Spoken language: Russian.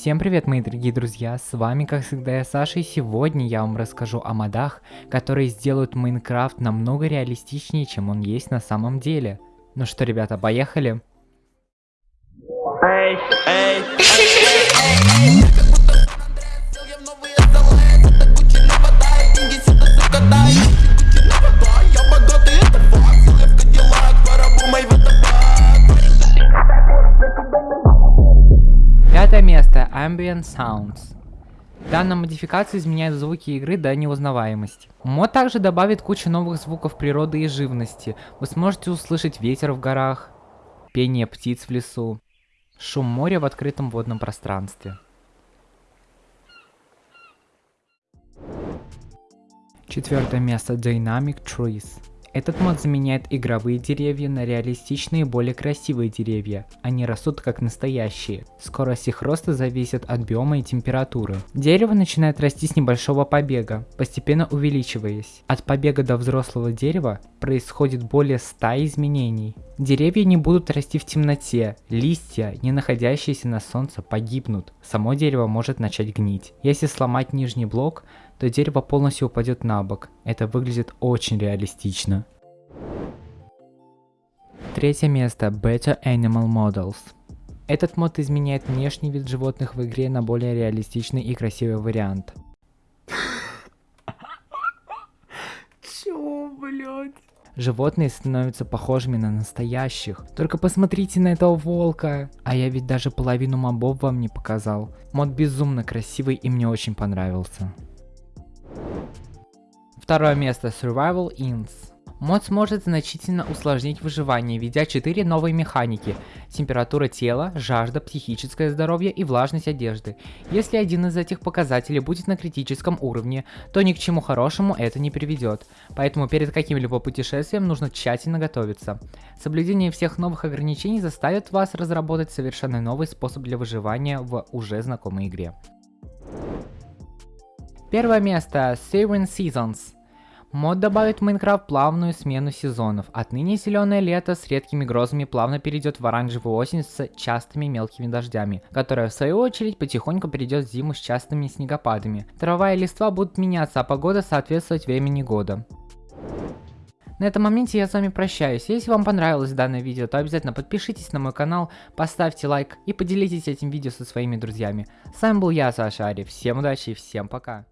Всем привет, мои дорогие друзья, с вами, как всегда, я Саша, и сегодня я вам расскажу о модах, которые сделают Майнкрафт намного реалистичнее, чем он есть на самом деле. Ну что, ребята, поехали? Эй, эй, эй, эй. Пятое место. Ambient Sounds. Данная модификация изменяет звуки игры до неузнаваемости. Мод также добавит кучу новых звуков природы и живности. Вы сможете услышать ветер в горах, пение птиц в лесу, шум моря в открытом водном пространстве. Четвертое место Dynamic Trees. Этот мод заменяет игровые деревья на реалистичные более красивые деревья. Они растут как настоящие. Скорость их роста зависит от биома и температуры. Дерево начинает расти с небольшого побега, постепенно увеличиваясь. От побега до взрослого дерева происходит более 100 изменений. Деревья не будут расти в темноте, листья, не находящиеся на солнце, погибнут. Само дерево может начать гнить. Если сломать нижний блок, то дерево полностью упадет на бок. Это выглядит очень реалистично. Третье место. Better Animal Models. Этот мод изменяет внешний вид животных в игре на более реалистичный и красивый вариант. Чё, блядь? Животные становятся похожими на настоящих. Только посмотрите на этого волка. А я ведь даже половину мобов вам не показал. Мод безумно красивый и мне очень понравился. Второе место Survival Inns. Мод сможет значительно усложнить выживание, введя 4 новые механики. Температура тела, жажда, психическое здоровье и влажность одежды. Если один из этих показателей будет на критическом уровне, то ни к чему хорошему это не приведет. Поэтому перед каким-либо путешествием нужно тщательно готовиться. Соблюдение всех новых ограничений заставит вас разработать совершенно новый способ для выживания в уже знакомой игре. Первое место Seven Seasons. Мод добавит в Майнкрафт плавную смену сезонов. Отныне зеленое лето с редкими грозами плавно перейдет в оранжевую осень с частыми мелкими дождями, которая в свою очередь потихоньку перейдет в зиму с частыми снегопадами. Трава и листва будут меняться, а погода соответствовать времени года. На этом моменте я с вами прощаюсь. Если вам понравилось данное видео, то обязательно подпишитесь на мой канал, поставьте лайк и поделитесь этим видео со своими друзьями. С вами был я, Саша Ари. Всем удачи и всем пока.